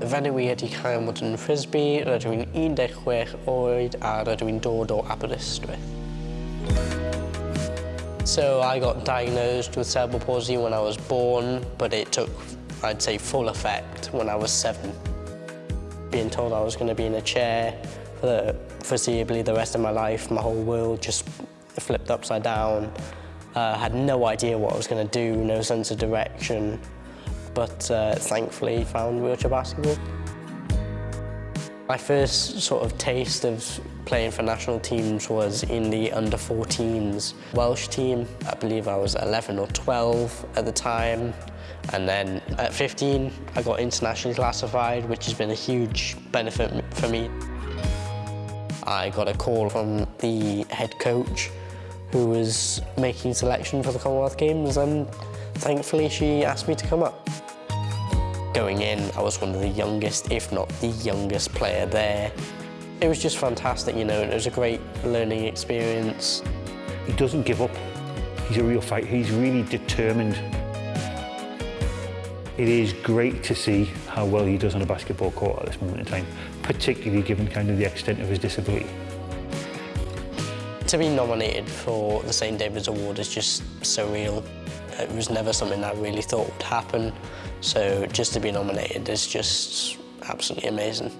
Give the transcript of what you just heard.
I cael yn Frisbee, rydw i'n 16 oed a rydw i'n dod o Aberystwyth. So I got diagnosed with cerebral palsy when I was born, but it took, I'd say, full effect when I was seven. Being told I was going to be in a chair for the, foreseeably the rest of my life, my whole world just flipped upside down. Uh, had no idea what I was going to do, no sense of direction, but uh, thankfully found wheelchair basketball. My first sort of taste of playing for national teams was in the under-14s Welsh team. I believe I was 11 or 12 at the time. And then at 15, I got internationally classified, which has been a huge benefit for me. I got a call from the head coach who was making selection for the Commonwealth Games and thankfully she asked me to come up. Going in, I was one of the youngest, if not the youngest player there. It was just fantastic, you know, and it was a great learning experience. He doesn't give up. He's a real fighter. He's really determined. It is great to see how well he does on a basketball court at this moment in time, particularly given kind of the extent of his disability. To be nominated for the St David's Award is just surreal. It was never something I really thought would happen, so just to be nominated is just absolutely amazing.